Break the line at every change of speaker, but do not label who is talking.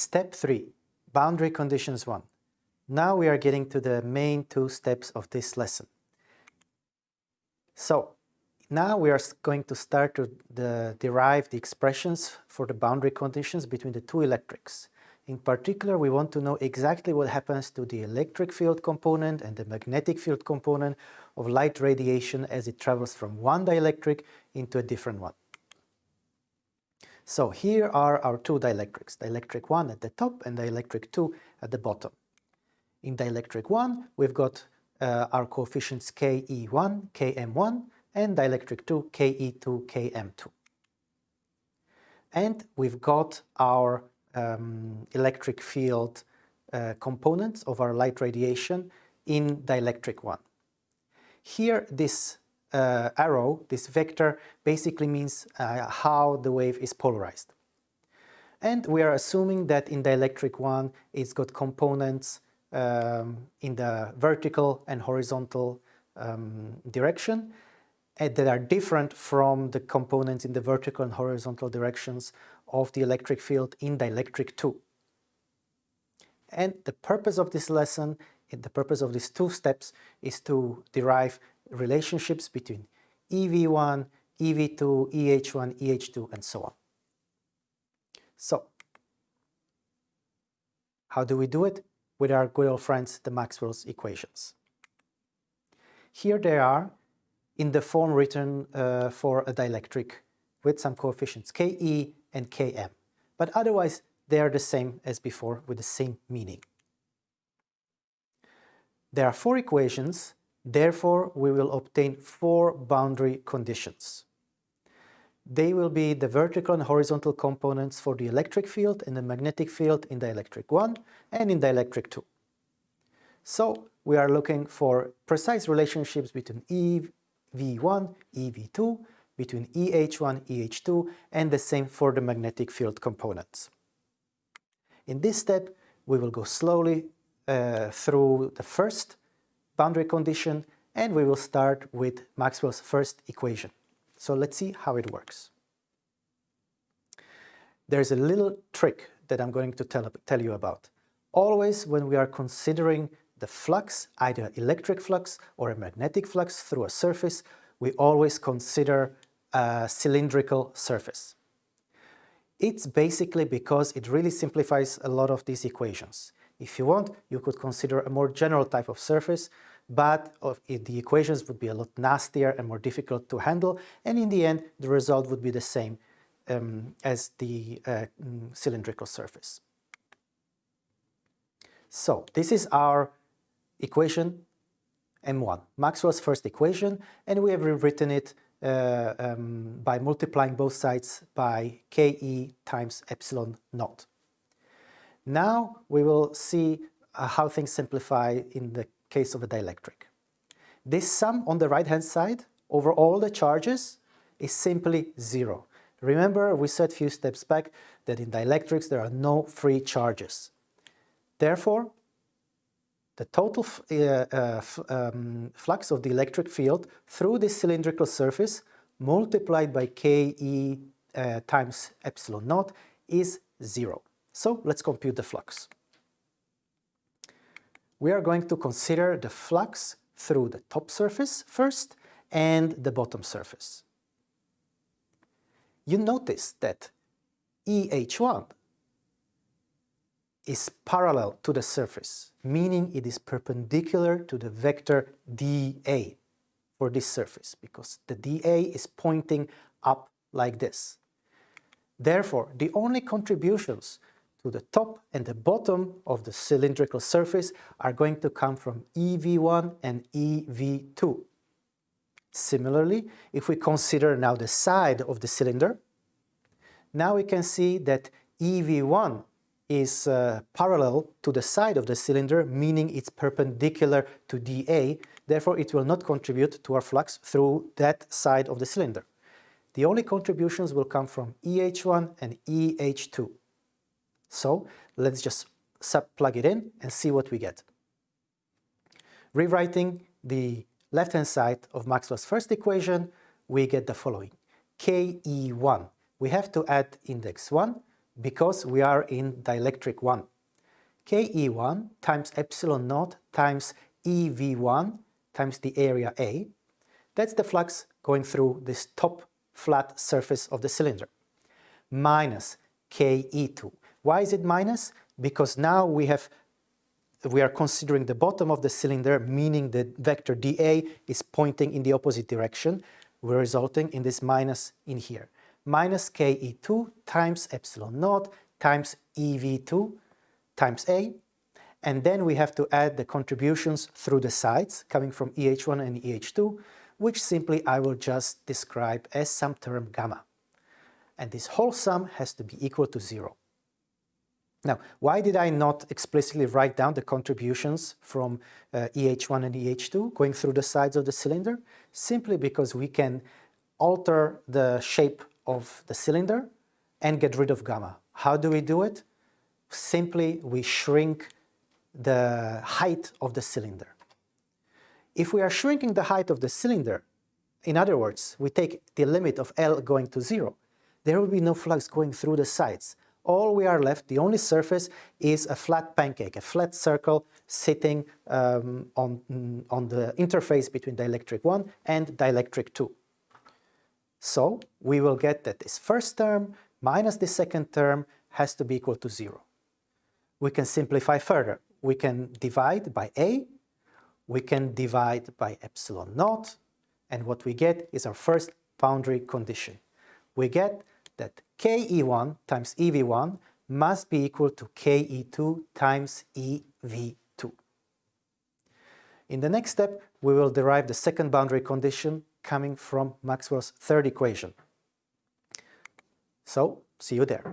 Step 3. Boundary Conditions 1. Now we are getting to the main two steps of this lesson. So, now we are going to start to the, derive the expressions for the boundary conditions between the two dielectrics. In particular, we want to know exactly what happens to the electric field component and the magnetic field component of light radiation as it travels from one dielectric into a different one. So here are our two dielectrics, dielectric 1 at the top and dielectric 2 at the bottom. In dielectric 1, we've got uh, our coefficients Ke1, Km1, and dielectric 2 Ke2, Km2. And we've got our um, electric field uh, components of our light radiation in dielectric 1. Here this uh, arrow, this vector, basically means uh, how the wave is polarized. And we are assuming that in dielectric 1 it's got components um, in the vertical and horizontal um, direction that are different from the components in the vertical and horizontal directions of the electric field in dielectric 2. And the purpose of this lesson, the purpose of these two steps is to derive relationships between EV1, EV2, EH1, EH2, and so on. So, how do we do it? With our good old friends, the Maxwell's equations. Here they are in the form written uh, for a dielectric with some coefficients Ke and Km. But otherwise, they are the same as before with the same meaning. There are four equations, therefore we will obtain four boundary conditions. They will be the vertical and horizontal components for the electric field and the magnetic field in dielectric 1 and in dielectric 2. So we are looking for precise relationships between E V1, EV2, between EH1, EH2, and the same for the magnetic field components. In this step, we will go slowly uh, through the first boundary condition, and we will start with Maxwell's first equation. So let's see how it works. There's a little trick that I'm going to tell, tell you about. Always when we are considering the flux, either electric flux or a magnetic flux through a surface, we always consider a cylindrical surface. It's basically because it really simplifies a lot of these equations. If you want, you could consider a more general type of surface, but the equations would be a lot nastier and more difficult to handle, and in the end, the result would be the same um, as the uh, mm, cylindrical surface. So this is our equation M1, Maxwell's first equation, and we have rewritten it uh, um, by multiplying both sides by Ke times epsilon naught. Now we will see uh, how things simplify in the case of a dielectric. This sum on the right-hand side over all the charges is simply zero. Remember, we said a few steps back that in dielectrics there are no free charges. Therefore, the total uh, uh, um, flux of the electric field through this cylindrical surface multiplied by Ke uh, times epsilon naught is zero. So let's compute the flux. We are going to consider the flux through the top surface first and the bottom surface. You notice that EH1 is parallel to the surface, meaning it is perpendicular to the vector dA for this surface, because the dA is pointing up like this. Therefore, the only contributions to the top and the bottom of the cylindrical surface are going to come from EV1 and EV2. Similarly, if we consider now the side of the cylinder, now we can see that EV1 is uh, parallel to the side of the cylinder, meaning it's perpendicular to dA, therefore it will not contribute to our flux through that side of the cylinder. The only contributions will come from EH1 and EH2. So let's just sub plug it in and see what we get. Rewriting the left-hand side of Maxwell's first equation, we get the following. Ke1, we have to add index 1 because we are in dielectric 1. Ke1 times epsilon naught times EV1 times the area A, that's the flux going through this top flat surface of the cylinder, minus Ke2. Why is it minus? Because now we have we are considering the bottom of the cylinder, meaning the vector dA is pointing in the opposite direction, we're resulting in this minus in here. Minus Ke2 times epsilon naught times EV2 times A, and then we have to add the contributions through the sides coming from EH1 and EH2, which simply I will just describe as some term gamma. And this whole sum has to be equal to zero. Now, why did I not explicitly write down the contributions from uh, EH1 and EH2 going through the sides of the cylinder? Simply because we can alter the shape of the cylinder and get rid of gamma. How do we do it? Simply, we shrink the height of the cylinder. If we are shrinking the height of the cylinder, in other words, we take the limit of L going to zero, there will be no flux going through the sides all we are left, the only surface is a flat pancake, a flat circle sitting um, on, on the interface between dielectric 1 and dielectric 2. So we will get that this first term minus the second term has to be equal to 0. We can simplify further. We can divide by A, we can divide by epsilon naught, and what we get is our first boundary condition. We get that Ke1 times EV1 must be equal to Ke2 times EV2. In the next step, we will derive the second boundary condition coming from Maxwell's third equation. So, see you there.